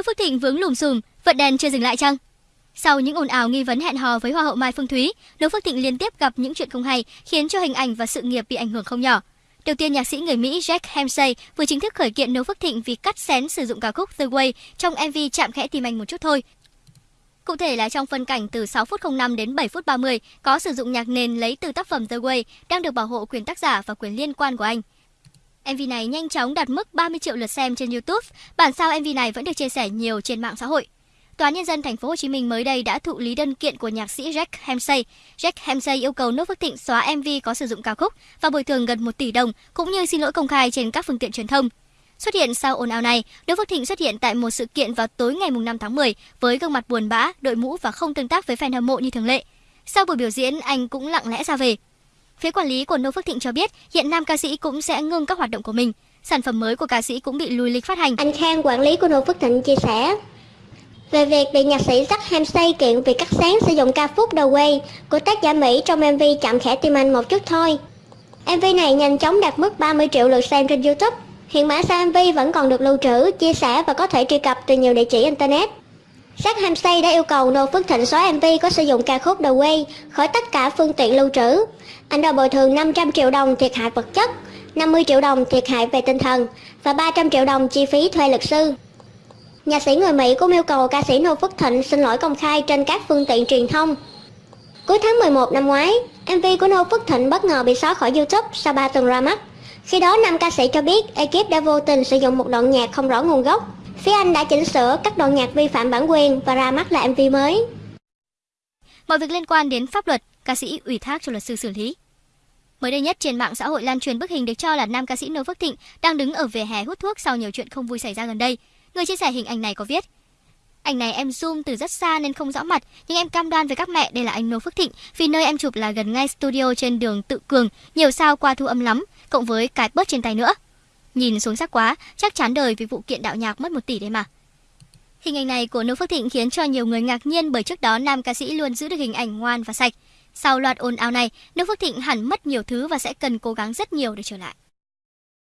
Noo Phước Thịnh vướng lùm xùm, vận đèn chưa dừng lại chăng? Sau những ồn ào nghi vấn hẹn hò với Hoa hậu Mai Phương Thúy, Đỗ Phước Thịnh liên tiếp gặp những chuyện không hay, khiến cho hình ảnh và sự nghiệp bị ảnh hưởng không nhỏ. Đầu tiên, nhạc sĩ người Mỹ Jack Hemsey vừa chính thức khởi kiện Đỗ Phước Thịnh vì cắt xén sử dụng ca khúc The Way trong MV chạm khẽ tìm anh một chút thôi. Cụ thể là trong phân cảnh từ 6 phút 05 đến 7 phút 30 có sử dụng nhạc nền lấy từ tác phẩm The Way đang được bảo hộ quyền tác giả và quyền liên quan của anh. MV này nhanh chóng đạt mức 30 triệu lượt xem trên YouTube. Bản sao MV này vẫn được chia sẻ nhiều trên mạng xã hội. Tòa án nhân dân thành phố Hồ Chí Minh mới đây đã thụ lý đơn kiện của nhạc sĩ Jack Hemsey. Jack Hemsey yêu cầu Nốt Phước Thịnh xóa MV có sử dụng ca khúc và bồi thường gần 1 tỷ đồng cũng như xin lỗi công khai trên các phương tiện truyền thông. Xuất hiện sau ồn ào này, Đỗ Phước Thịnh xuất hiện tại một sự kiện vào tối ngày 5 tháng 10 với gương mặt buồn bã, đội mũ và không tương tác với fan hâm mộ như thường lệ. Sau buổi biểu diễn, anh cũng lặng lẽ ra về. Phía quản lý của Nô Phước Thịnh cho biết hiện nam ca sĩ cũng sẽ ngưng các hoạt động của mình. Sản phẩm mới của ca sĩ cũng bị lùi lịch phát hành. Anh Khang, quản lý của Nô Phước Thịnh chia sẻ, về việc bị nhạc sĩ Jack Hamsey kiện vì cắt sáng sử dụng ca khúc The Way của tác giả Mỹ trong MV chạm khẽ tim anh một chút thôi. MV này nhanh chóng đạt mức 30 triệu lượt xem trên YouTube. Hiện mã sao MV vẫn còn được lưu trữ, chia sẻ và có thể truy cập từ nhiều địa chỉ internet. Jack Hamsey đã yêu cầu Nô Phước Thịnh xóa MV có sử dụng ca khúc The Way khỏi tất cả phương tiện lưu trữ. Anh đòi bồi thường 500 triệu đồng thiệt hại vật chất, 50 triệu đồng thiệt hại về tinh thần và 300 triệu đồng chi phí thuê luật sư. nhà sĩ người Mỹ cũng yêu cầu ca sĩ Nô Phước Thịnh xin lỗi công khai trên các phương tiện truyền thông. Cuối tháng 11 năm ngoái, MV của Nô Phước Thịnh bất ngờ bị xóa khỏi YouTube sau 3 tuần ra mắt. Khi đó, nam ca sĩ cho biết ekip đã vô tình sử dụng một đoạn nhạc không rõ nguồn gốc. Phía anh đã chỉnh sửa các đoạn nhạc vi phạm bản quyền và ra mắt lại MV mới. Mọi việc liên quan đến pháp luật, ca sĩ ủy thác cho luật sư xử lý. Mới đây nhất trên mạng xã hội lan truyền bức hình được cho là nam ca sĩ Noo Phước Thịnh đang đứng ở vỉa hè hút thuốc sau nhiều chuyện không vui xảy ra gần đây. Người chia sẻ hình ảnh này có viết Ảnh này em zoom từ rất xa nên không rõ mặt, nhưng em cam đoan với các mẹ đây là anh Nô Phước Thịnh vì nơi em chụp là gần ngay studio trên đường Tự Cường, nhiều sao qua thu âm lắm, cộng với cái bớt trên tay nữa. Nhìn xuống sắc quá, chắc chán đời vì vụ kiện đạo nhạc mất 1 tỷ đấy mà. Hình ảnh này của Nô Phước Thịnh khiến cho nhiều người ngạc nhiên bởi trước đó nam ca sĩ luôn giữ được hình ảnh ngoan và sạch. Sau loạt ồn ào này, nước Phước Thịnh hẳn mất nhiều thứ và sẽ cần cố gắng rất nhiều để trở lại.